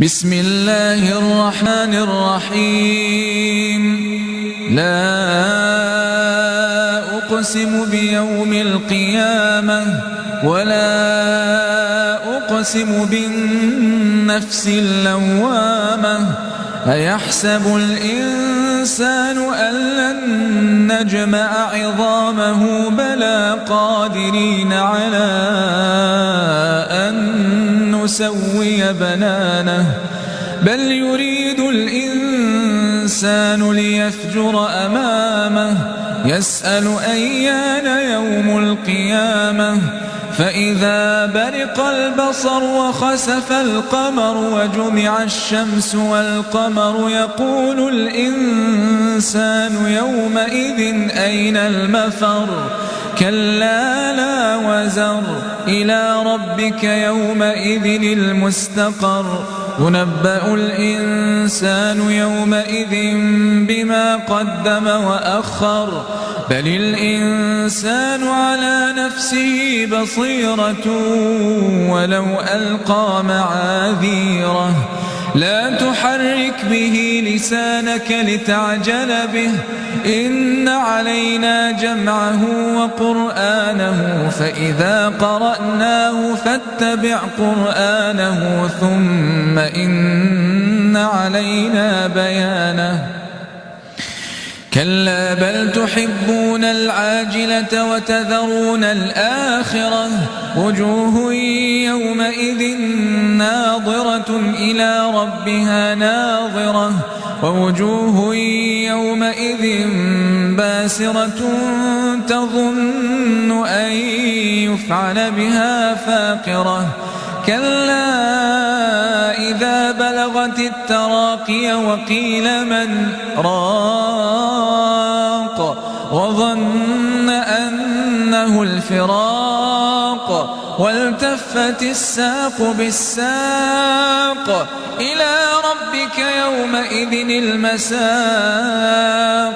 بسم الله الرحمن الرحيم. لا أقسم بيوم القيامة ولا أقسم بالنفس اللوامة. أيحسب الإنسان أن لن نجمع عظامه بلى قادرين على نسوي بنانه بل يريد الإنسان ليفجر أمامه يسأل أيان يوم القيامة فإذا برق البصر وخسف القمر وجمع الشمس والقمر يقول الإنسان يومئذ أين المفر كلا لا وزر إلى ربك يومئذ المستقر. ينبأ الإنسان يومئذ بما قدم وأخر. بل الإنسان على نفسه بصيرة ولو ألقى معاذيره. لا تحرك به لسانك لتعجل به. إن علينا جمعه وقرآنه فإذا قرأناه فاتبع قرآنه ثم إن علينا بيانه. كلا بل تحبون العاجلة وتذرون الآخرة. وجوه يومئذ ناظرة إلى ربها ناظرة. ووجوه يومئذ باسرة تظن أن يفعل بها فاقرة. كلا إذا بلغت التراقي وقيل من راق وظن أنه الفراق والتفت الساق بالساق إلى ربك يومئذ المساق